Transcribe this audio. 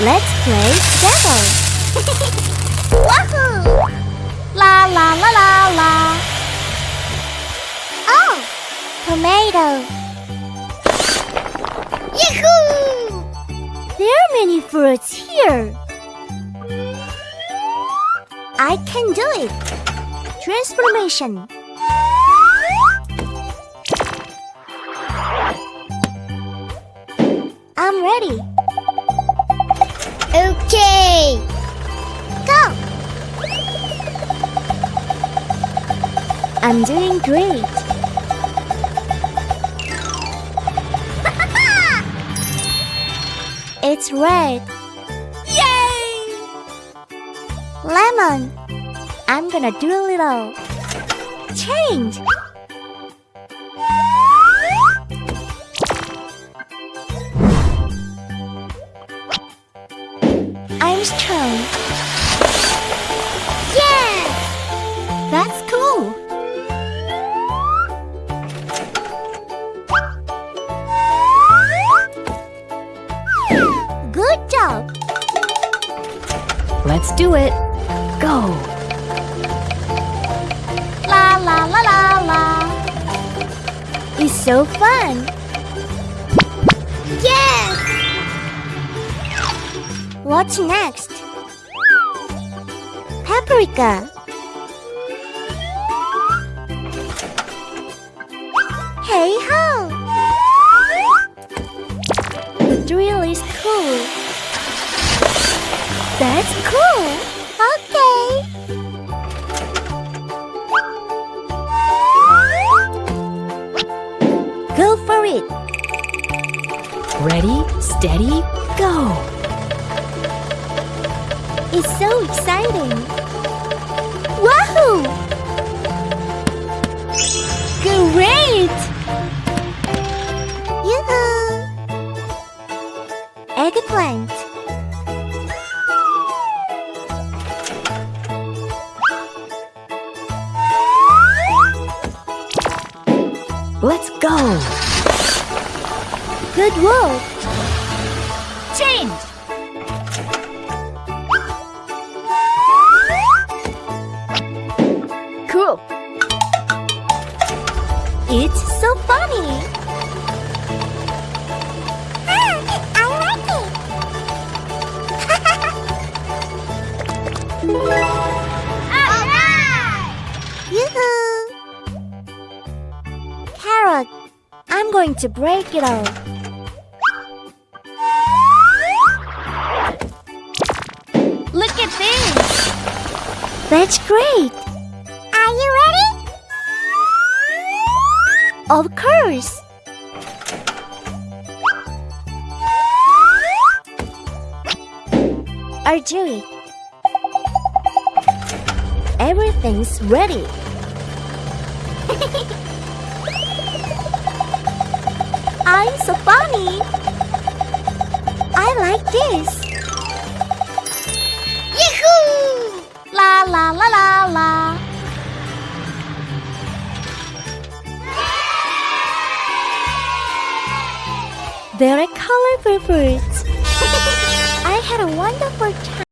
Let's play together. Wahoo! La la la la la. Oh, tomato. Yahoo! There are many fruits here. I can do it. Transformation. I'm ready. Okay. Go. I'm doing great. it's red. Yay! Lemon. I'm gonna do a little change. Let's do it. Go. La la la la la. It's so fun. Yes! What's next? Paprika. Hey ho! Ready, steady, go. It's so exciting. Wahoo! Great! Yoo-hoo! Eggplant. Let's go. Good work. Change. Cool. It's so funny. Ah, I like it. Yoo-hoo! Carrot, I'm going to break it all. That's great. Are you ready? Of course. Arjui. Everything's ready. I'm so funny. I like this. La la la la. There are colorful fruits. I had a wonderful time.